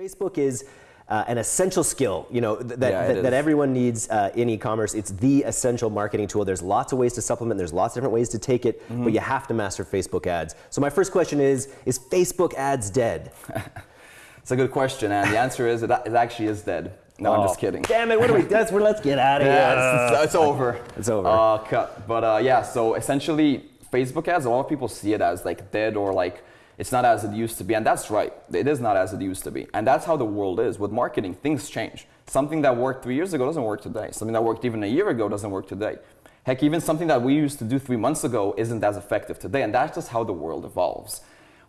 Facebook is uh, an essential skill, you know, th- that, Yeah, it that, everyone needs uh, in e-commerce. It's the essential marketing tool. There's lots of ways to supplement. There's lots of different ways to take it, Mm-hmm. but you have to master Facebook ads. So my first question is: Is Facebook ads dead? It's a good question, and the answer is it, it actually is dead. No, I'm just Oh, kidding. Damn it! What do we? That's where. Let's get out of here. Yeah, it's, it's- it's over. It's over. Uh, cut. But uh, yeah, so essentially, Facebook ads, a lot of people see it as like dead or like it's not as it used to be. And that's right. It is not as it used to be. And that's how the world is. With marketing, things change. Something that worked three years ago doesn't work today. Something that worked even a year ago doesn't work today. Heck, even something that we used to do three months ago isn't as effective today. And that's just how the world evolves.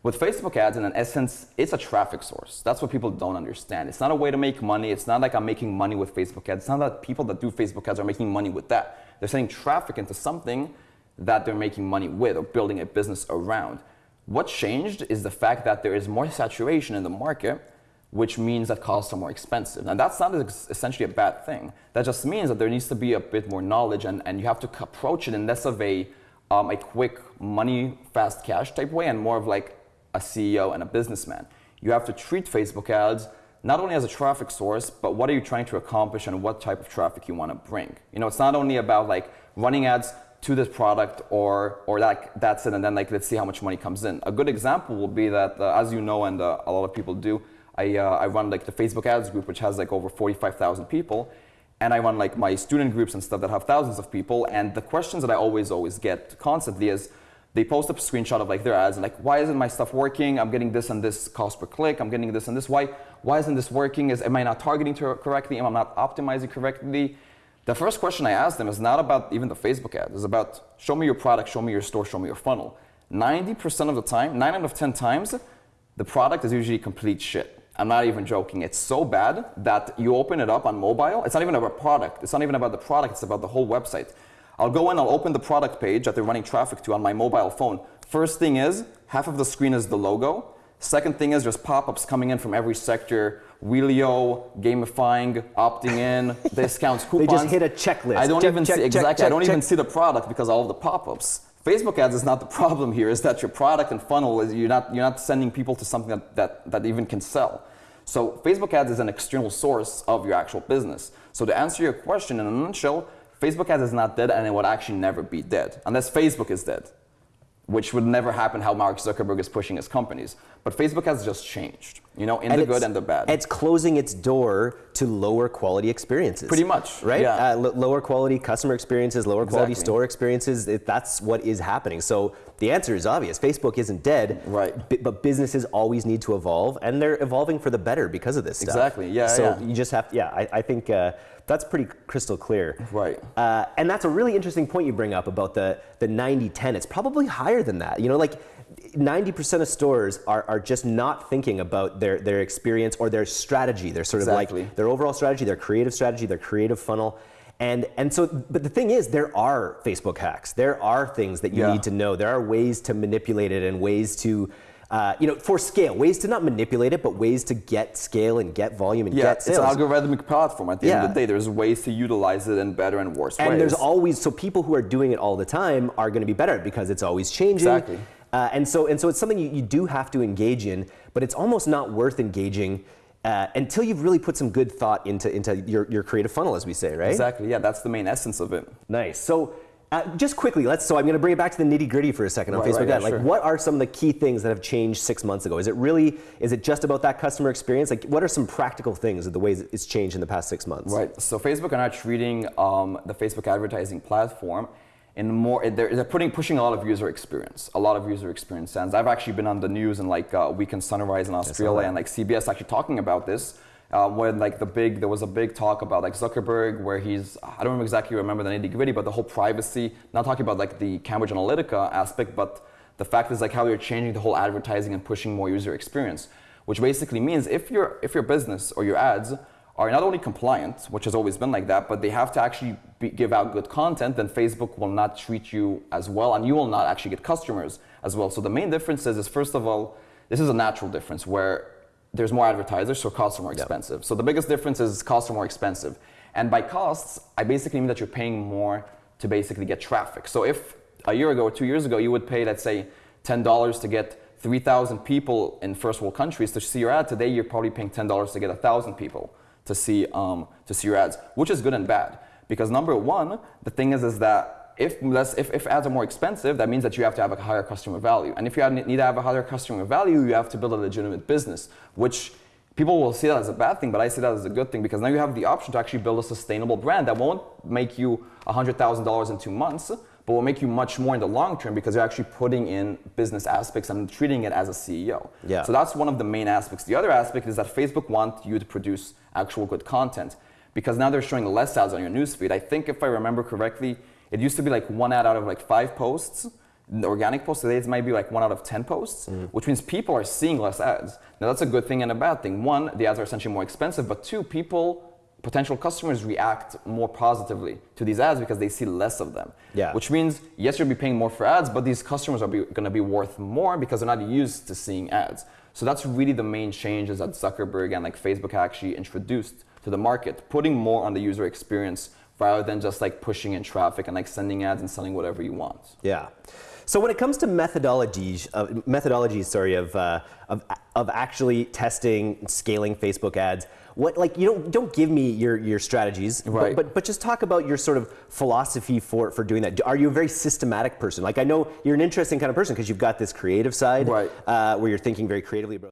With Facebook ads, in an essence, it's a traffic source. That's what people don't understand. It's not a way to make money. It's not like I'm making money with Facebook ads. It's not that people that do Facebook ads are making money with that. They're sending traffic into something that they're making money with or building a business around. What changed is the fact that there is more saturation in the market, which means that costs are more expensive. And that's not essentially a bad thing. That just means that there needs to be a bit more knowledge and, and you have to approach it in less of a, um, a quick money, fast cash type way and more of like a CEO and a businessman. You have to treat Facebook ads not only as a traffic source, but what are you trying to accomplish and what type of traffic you want to bring. You know, it's not only about like running ads to this product or or like that's it and then like let's see how much money comes in. A good example will be that uh, as you know and uh, a lot of people do, I uh, I run like the Facebook ads group which has like over 45,000 people and I run like my student groups and stuff that have thousands of people and the questions that I always always get constantly is they post a screenshot of like their ads and like why isn't my stuff working? I'm getting this and this cost per click. I'm getting this and this. Why why isn't this working? Is am i not targeting correctly? Am i not optimizing correctly the first question i ask them is not about even the facebook ad. It's about show me your product show me your store show me your funnel. 90% of the time 9 out of 10 times the product is usually complete shit. I'm not even joking. It's so bad that you open it up on mobile it's not even about product. It's not even about the product it's about the whole website. I'll go in, I'll open the product page that they're running traffic to on my mobile phone. First thing is, half of the screen is the logo. Second thing is, there's pop-ups coming in from every sector. Wheelio, gamifying, opting in, discounts, coupons. They just hit a checklist. I don't Check, even check, see check, exactly. I don't even see the product because all of the pop-ups. Facebook ads is not the problem here. Is that your product and funnel is you're not you're not sending people to something that that, that even can sell. So Facebook ads is an external source of your actual business. So to answer your question in a nutshell, Facebook ads is not dead and it would actually never be dead unless Facebook is dead, which would never happen how Mark Zuckerberg is pushing his companies. But Facebook has just changed, you know, in the good and the bad. It's closing its door to lower quality experiences. Pretty much, right? yeah. Uh, l- lower quality customer experiences, lower quality Exactly. store experiences. It, that's what is happening. So the answer is obvious. Facebook isn't dead, Right. but businesses always need to evolve, and they're evolving for the better because of this stuff. Exactly, yeah, So yeah. you just have, to, yeah. I, I think uh, that's pretty crystal clear. Right. Uh, and that's a really interesting point you bring up about the the 90-10. It's probably higher than that. You know, like 90% of stores are, are just not thinking about their, their experience or their strategy. They're sort Exactly. of like their overall strategy, their creative strategy, their creative funnel. And, and so, but the thing is, there are Facebook hacks. There are things that you Yeah. need to know. There are ways to manipulate it and ways to, uh, you know, for scale, ways to not manipulate it, but ways to get scale and get volume and yeah, get it's sales. an algorithmic platform. At the end of the day, there's ways to utilize it in better and worse ways. and there's always so people who are doing it all the time are going to be better because it's always changing. Exactly. Uh, and so and so it's something you, you do have to engage in, but it's almost not worth engaging uh, until you've really put some good thought into into your, your creative funnel, as we say, right? Exactly. Yeah, that's the main essence of it. Nice. So. Uh, just quickly, let's. So I'm going to bring it back to the nitty gritty for a second on Right, Facebook right, yeah, ad. Like, sure. what are some of the key things that have changed six months ago? Is it really? Is it just about that customer experience? Like, what are some practical things of the ways it's changed in the past six months? Right. So Facebook are now treating um, the Facebook advertising platform in more. They're, they're putting pushing a lot of user experience, a lot of user experience sense. I've actually been on the news and like uh, Weekend Sunrise in Australia and like CBS actually talking about this. Uh, when like the big there was a big talk about like Zuckerberg where he's I don't exactly remember the nitty gritty but the whole privacy not talking about like the Cambridge Analytica aspect but the fact is like how they're changing the whole advertising and pushing more user experience which basically means if your if your business or your ads are not only compliant, which has always been like that, but they have to actually be, give out good content, then Facebook will not treat you as well, and you will not actually get customers as well. So the main difference is, is first of all, this is a natural difference where there's more advertisers, so costs are more expensive. So the biggest difference is costs are more expensive. And by costs, I basically mean that you're paying more to basically get traffic. So if a year ago or two years ago you would pay, let's say, $10 to get 3,000 people in first world countries to see your ad. Today, you're probably paying $10 to get 1,000 people to see, um, to see your ads, which is good and bad. Because number one, the thing is, is that if, less, if, if ads are more expensive, that means that you have to have a higher customer value. And if you need to have a higher customer value, you have to build a legitimate business, which people will see that as a bad thing, but I see that as a good thing because now you have the option to actually build a sustainable brand that won't make you $100,000 in two months, but will make you much more in the long term because you're actually putting in business aspects and treating it as a CEO. Yeah. So that's one of the main aspects. The other aspect is that Facebook wants you to produce actual good content because now they're showing less ads on your newsfeed. I think if I remember correctly, it used to be like one ad out of like five posts. The organic posts today it might be like one out of 10 posts, mm-hmm. which means people are seeing less ads. Now that's a good thing and a bad thing. One, the ads are essentially more expensive, but two, people potential customers react more positively to these ads because they see less of them. Yeah. Which means, yes, you'll be paying more for ads, but these customers are going to be worth more because they're not used to seeing ads. So that's really the main changes that Zuckerberg and like Facebook actually introduced to the market, putting more on the user experience rather than just like pushing in traffic and like sending ads and selling whatever you want. Yeah. So when it comes to methodologies, uh, methodologies, sorry, of, uh, of of actually testing, scaling Facebook ads, what like you don't don't give me your your strategies, Right. but, but but just talk about your sort of philosophy for for doing that. Are you a very systematic person? Like I know you're an interesting kind of person because you've got this creative side, Right. uh, where you're thinking very creatively about.